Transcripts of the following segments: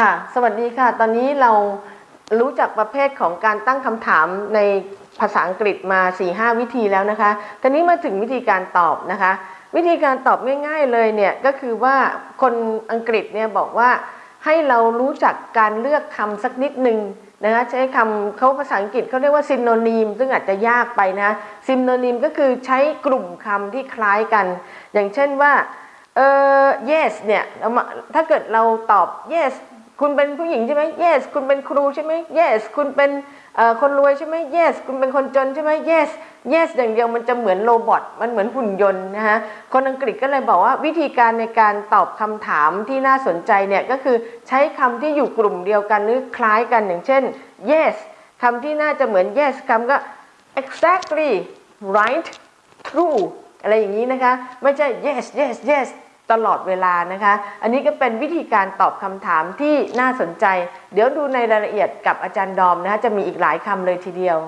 ค่ะ สวัสดีค่ะ ตอนนี้เรารู้จักประเภทของการตั้งคำถามในภาษาอังกฤษมา 4-5 วิธีแล้วนะคะ ตอนนี้มาถึงวิธีการตอบนะคะ วิธีการตอบง่ายๆเลยเนี่ยก็คือว่าคนอังกฤษเนี่ยบอกว่าให้เรารู้จักการเลือกคำสักนิดหนึ่งนะคะใช้คำเขาภาษาอังกฤษเขาเรียกว่าซินโนนีม ซึ่งอาจจะยากไปนะซินโนนีมก็คือใช้กลุ่มคำที่คล้ายกัน อย่างเช่นว่าเออ yes เนี่ยถ้าเกิดเราตอบ yes คุณเป็นผู้หญิงใช่ไหม yes คุณเป็นครูใช่ไหม yes คุณเป็นคนรวยใช่ไหม yes คุณเป็นคนจนใช่ไหม yes yes อย่างเดียวมันจะเหมือนโรบอทมันเหมือนหุ่นยนต์นะคะคนอังกฤษก็เลยบอกว่าวิธีการในการตอบคำถามที่น่าสนใจเนี่ยก็คือใช้คำที่อยู่กลุ่มเดียวกันหรือคล้ายกันอย่างเช่น yes คำที่น่าจะเหมือน yes คำก็ exactly right true อะไรอย่างนี้นะคะ ไม่ใช่ yes yes yes ตลอดเวลานะคะ อันนี้ก็เป็นวิธีการตอบคำถามที่น่าสนใจ เดี๋ยวดูในรายละเอียดกับอาจารย์ดอมนะคะจะมีอีกหลายคำเลยทีเดียว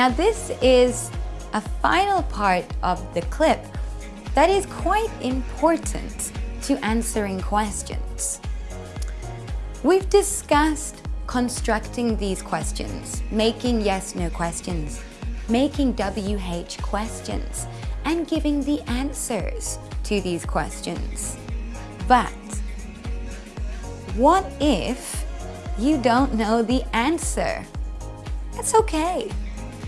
Now this is a final part of the clip that is quite important to answering questions. We've discussed constructing these questions, making yes-no questions, making WH questions, and giving the answers to these questions. But what if you don't know the answer? It's okay.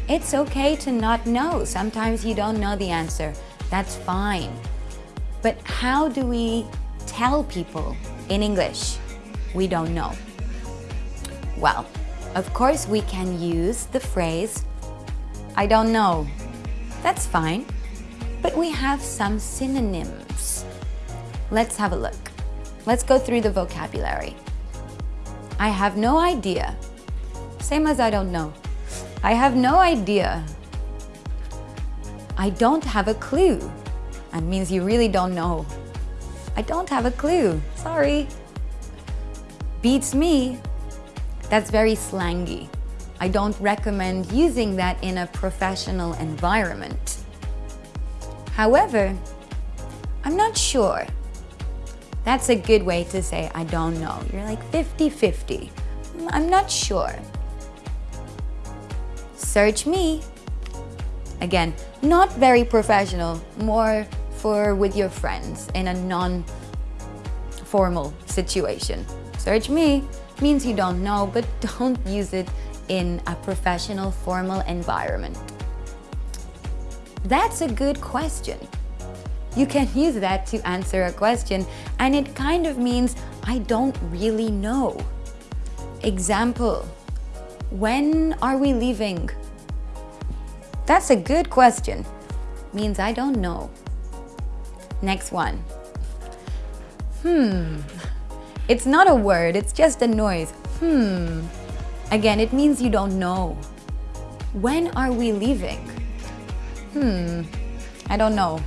It's okay to not know. Sometimes you don't know the answer. That's fine. But how do we tell people in English we don't know? Well, of course we can use the phrase, I don't know. That's fine. But we have some synonyms. Let's have a look. Let's go through the vocabulary. I have no idea. Same as I don't know. I have no idea. I don't have a clue. That means you really don't know. I don't have a clue. Sorry. Beats me. That's very slangy. I don't recommend using that in a professional environment. However, I'm not sure. That's a good way to say I don't know. You're like 50-50. Mm, I'm not sure. Search me. Again, not very professional, more for with your friends in a non-formal situation. Search me means you don't know, but don't use it in a professional, formal environment. That's a good question. You can use that to answer a question and it kind of means I don't really know. Example, when are we leaving? That's a good question. Means I don't know. Next one. Hmm. It's not a word, it's just a noise. Hmm. Again, it means you don't know. When are we leaving? Hmm. I don't know.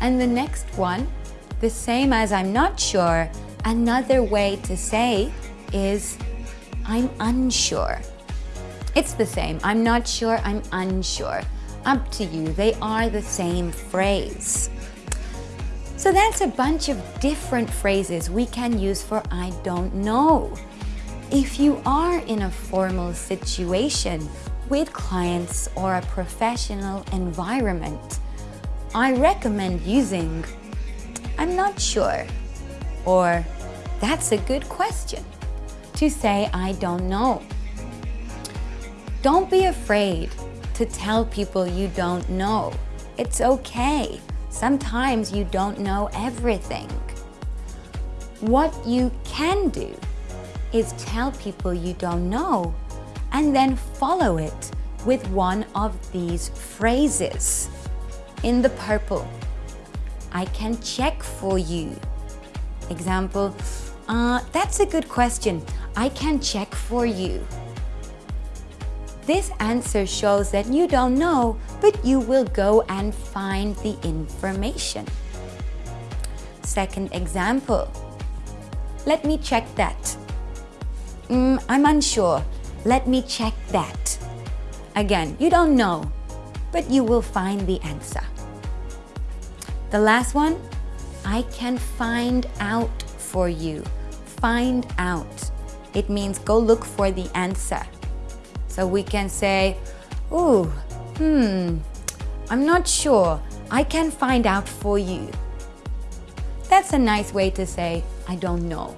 And the next one, the same as I'm not sure, another way to say is I'm unsure. It's the same. I'm not sure, I'm unsure. Up to you. They are the same phrase. So that's a bunch of different phrases we can use for I don't know. If you are in a formal situation with clients or a professional environment, I recommend using I'm not sure or that's a good question to say I don't know. Don't be afraid to tell people you don't know. It's okay. Sometimes you don't know everything. What you can do is tell people you don't know and then follow it with one of these phrases. In the purple, I can check for you. Example, uh, that's a good question. I can check for you. This answer shows that you don't know, but you will go and find the information. Second example, let me check that. mm, I'm unsure. Let me check that. Again, you don't know, but you will find the answer. The last one, I can find out for you. Find out. It means go look for the answer. So we can say, ooh, hmm, I'm not sure. I can find out for you. That's a nice way to say, I don't know.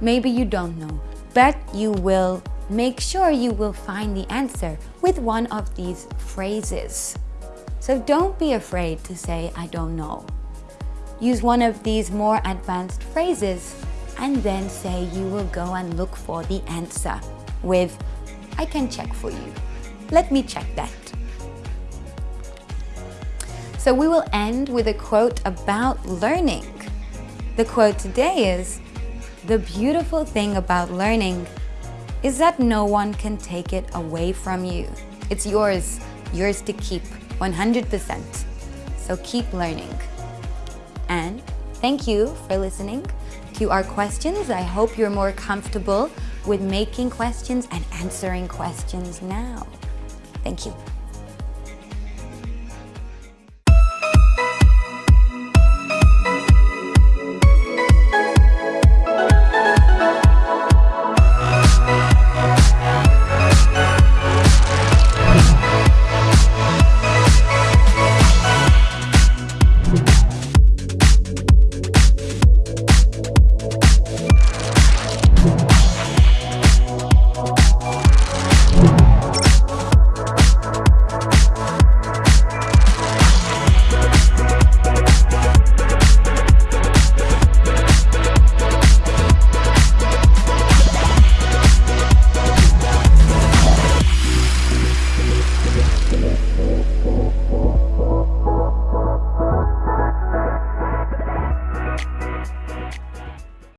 Maybe you don't know, but you will make sure you will find the answer with one of these phrases. So don't be afraid to say, I don't know. Use one of these more advanced phrases and then say you will go and look for the answer with, I can check for you. Let me check that. So we will end with a quote about learning. The quote today is, the beautiful thing about learning is that no one can take it away from you. It's yours, yours to keep 100%. So keep learning. And thank you for listening to our questions. I hope you're more comfortable with making questions and answering questions now. Thank you.